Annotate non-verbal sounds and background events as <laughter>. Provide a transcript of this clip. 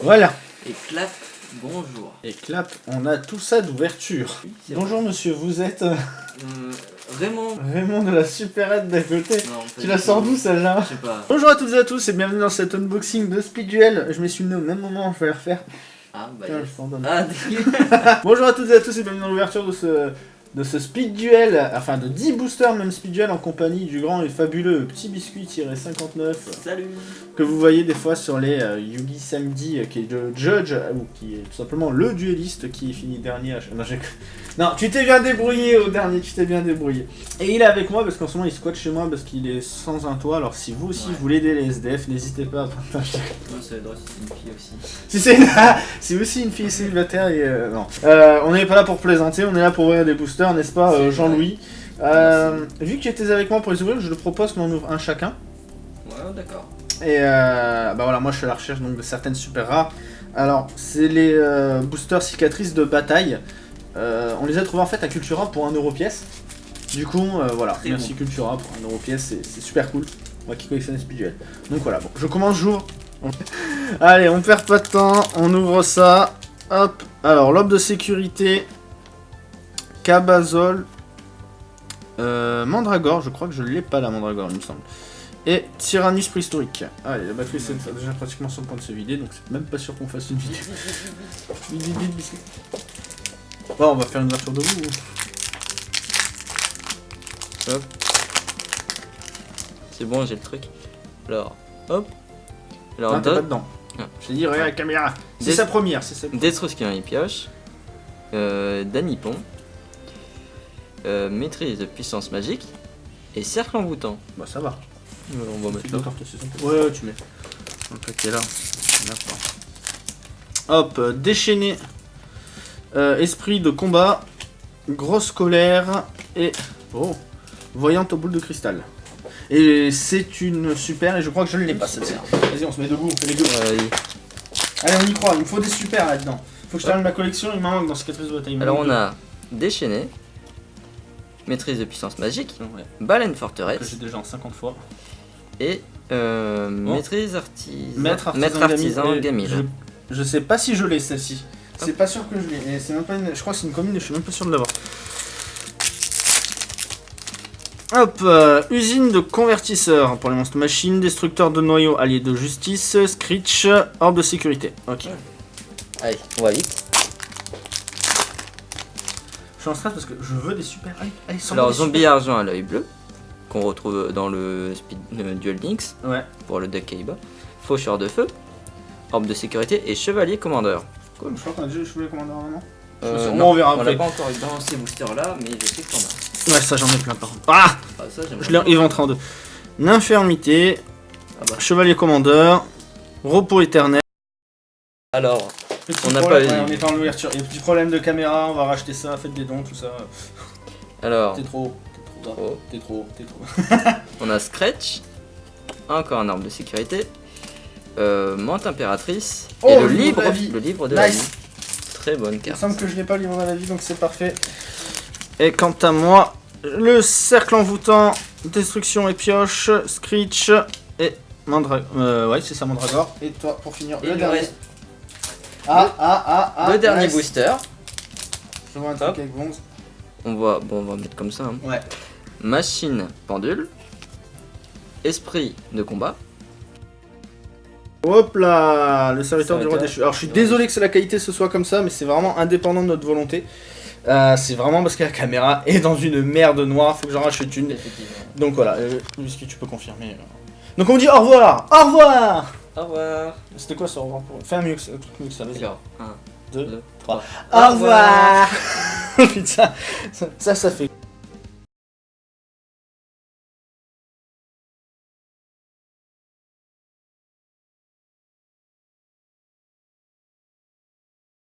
Voilà. Et clap, bonjour. Et clap, on a tout ça d'ouverture. Oui, Bonjour monsieur, vous êtes euh, Euh, Raymond. Raymond de la supérette d'à côté. Non, Tu la sors d'où celle-là Je sais pas. Bonjour à toutes et à tous et bienvenue dans cet unboxing de Speed Duel. Je me suis mis au même moment, je vais le refaire. Ah, bah. Tiens, yes. je. Ah. <laughs> Bonjour à toutes et à tous et bienvenue dans l'ouverture de ce, de ce Speed Duel, enfin de 10 boosters même Speed Duel en compagnie du grand et fabuleux Petit Biscuit-59 Salut. que vous voyez des fois sur les euh, Yugi Samedi euh, qui est le judge euh, ou qui est tout simplement le dueliste qui est fini dernier à chaque- non, j'ai- non, tu t'es bien débrouillé au dernier, tu t'es bien débrouillé. Et il est avec moi parce qu'en ce moment il squatte chez moi parce qu'il est sans un toit. Alors si vous aussi Ouais. vous voulez aider les SDF, n'hésitez pas à partager. Non, ça si c'est une fille aussi. Si c'est c'est <laughs> aussi une fille célibataire et euh, non. Euh, on n'est pas là pour plaisanter, on est là pour ouvrir des boosters, n'est-ce pas, euh, Jean-Louis? Euh, Vu que tu étais avec moi pour les ouvrir, je te propose qu'on en ouvre un chacun. Ouais, d'accord. Et euh, bah voilà, moi je suis à la recherche donc de certaines super rares. Alors, c'est les boosters cicatrices de bataille. Euh, on les a trouvés en fait à Cultura pour 1€ euro pièce. Du coup, euh, voilà, Très merci Cultura pour 1€ euro pièce, c'est- super cool. Moi qui collectionne les Speed Duel. Donc voilà, bon, je commence, j'ouvre. <laughs> Allez, on perd pas de temps, on ouvre ça. Hop, alors l'obe de sécurité, Cabazol, euh, Mandragore, je crois que je l'ai pas la Mandragore, il me semble. Et Tyrannus préhistorique. Allez, la batterie c'est déjà pratiquement sur le point de se vider, donc c'est même pas sûr qu'on fasse une vidéo. <laughs> Bon, on va faire une ouverture de vous. C'est bon, j'ai le truc. Alors, hop. Alors, Non, t'es pas dedans. Ah. Je dit, regarde la caméra. C'est sa première, c'est sa Destruskin et pioche. Euh, Danipon. Euh, maîtrise de puissance magique. Et cercle envoûtant. Bah, ça va. Euh, on va mettre là. Ouais, ouais, tu mets. Un paquet là. D'accord. Hop, euh, déchaîné. Euh, esprit de combat. Grosse colère. Et. Oh. Voyante aux boules de cristal. Et c'est une super, et je crois que je ne l'ai pas cette série. Vas-y, on se met debout, on fait les deux. Allez, on y croit, il me faut des super là-dedans. Faut que je termine ma collection, il m'en manque dans cicatrice de bataille. alors, on a déchaîné. Maîtrise de puissance magique. Ouais, Baleine que j'ai forteresse. déjà en 50 fois. Et euh, maîtrise artisan. Maître artisan, Maître artisan Gamil, et Gamil. Je, je sais pas si je l'ai celle-ci. C'est pas sûr que je l'ai. Et c'est même pas une. Je crois que c'est une commune et je suis même pas sûr de l'avoir. Hop, euh, usine de convertisseurs pour les monstres machines, destructeur de noyaux, allié de justice, Screech, orbe de sécurité. Ok. Allez, on va vite. Je suis en stress parce que je veux des super. Allez, allez, sors Alors, des zombie super. argent à l'œil bleu. Qu'on retrouve dans le Speed euh, Duel Links. Ouais. Pour le deck Kaiba. Faucheur de feu. Orbe de sécurité et chevalier commandeur. Je crois qu'on a déjà joué le commandeur avant. Euh, on non, verra on après. l'a pas encore eu dans ces boosters là, mais je sais que t'en as. Ouais, ça j'en ai plein par contre. Ah Ah, ça, Je l'ai éventré en deux. L'infirmité, Ah bah. chevalier commandeur, repos éternel. Alors, Petit On n'a pas eu- ouais, on est pas en ouverture. Il y a petit problème de caméra, on va racheter ça, faites des dons, tout ça. alors, T'es trop, t'es trop, trop. t'es trop, t'es trop. <laughs> on a Scratch. Encore un arbre de sécurité. Euh, Mante impératrice. Oh, et le le livre de la vie. le livre de la Nice. vie. Très bonne Il me carte. semble que je l'ai pas le livre de la vie, donc c'est parfait. Et quant à moi, le cercle envoûtant, destruction et pioche, Screech et Mandra... Euh, ouais, c'est ça, Mandragore. Et toi, pour finir, Et le dernier. reste. Ah, ah, ah, ah. le dernier nice. booster. Je vois un truc Hop. avec Bonze. On va, bon, on va mettre comme ça. hein. Ouais. Machine pendule. Esprit de combat. Hop là, le serviteur du roi Serviteur déchu. Alors je suis désolé que la qualité ce soit comme ça, mais c'est vraiment indépendant de notre volonté. Euh, c'est vraiment parce que la caméra est dans une merde noire, faut que j'en rachète une. Donc voilà, euh, Whisky, tu peux confirmer. euh. Donc on dit au revoir Au revoir Au revoir. C'était quoi ce au revoir pour... Fais un mieux que ça, vas-y. Alors, 1, 2, 2, 3. 3. Au revoir <laughs> Putain, ça, ça fait...